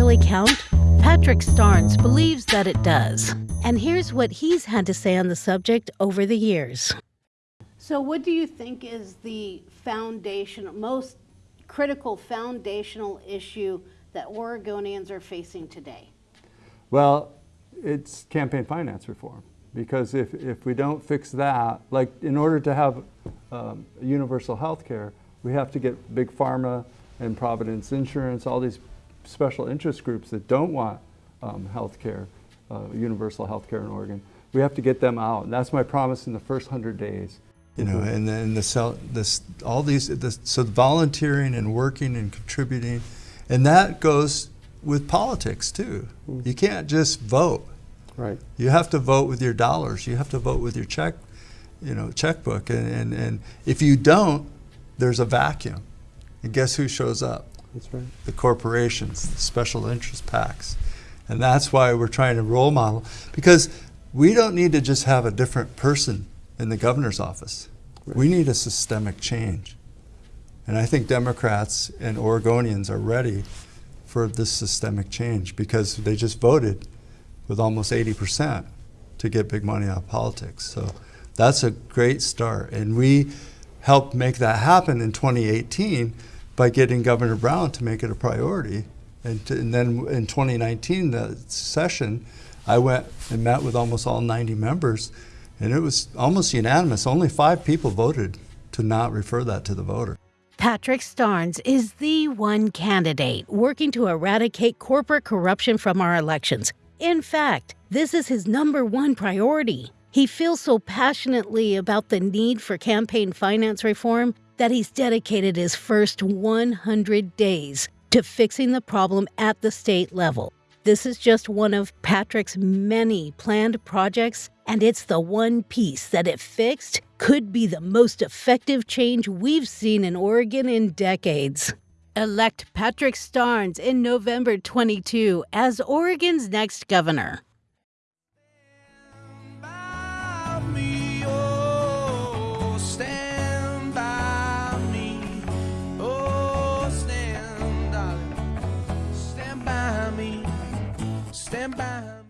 really count? Patrick Starnes believes that it does. And here's what he's had to say on the subject over the years. So, what do you think is the foundation, most critical foundational issue that Oregonians are facing today? Well, it's campaign finance reform. Because if, if we don't fix that, like in order to have um, universal health care, we have to get big pharma and Providence Insurance, all these special interest groups that don't want um, health care, uh, universal health care in Oregon. We have to get them out. And that's my promise in the first 100 days. You know, and then the cell, this, all these, this, so volunteering and working and contributing, and that goes with politics too. Mm. You can't just vote. Right. You have to vote with your dollars. You have to vote with your check, you know, checkbook. And, and, and if you don't, there's a vacuum. And guess who shows up? That's right. The corporations, the special interest PACs. And that's why we're trying to role model because we don't need to just have a different person in the governor's office. Right. We need a systemic change. And I think Democrats and Oregonians are ready for this systemic change because they just voted with almost 80% to get big money out of politics. So that's a great start. And we helped make that happen in 2018 by getting Governor Brown to make it a priority. And, to, and then in 2019, the session, I went and met with almost all 90 members, and it was almost unanimous. Only five people voted to not refer that to the voter. Patrick Starnes is the one candidate working to eradicate corporate corruption from our elections. In fact, this is his number one priority. He feels so passionately about the need for campaign finance reform that he's dedicated his first 100 days to fixing the problem at the state level. This is just one of Patrick's many planned projects, and it's the one piece that, if fixed, could be the most effective change we've seen in Oregon in decades. Elect Patrick Starnes in November 22 as Oregon's next governor. stand by.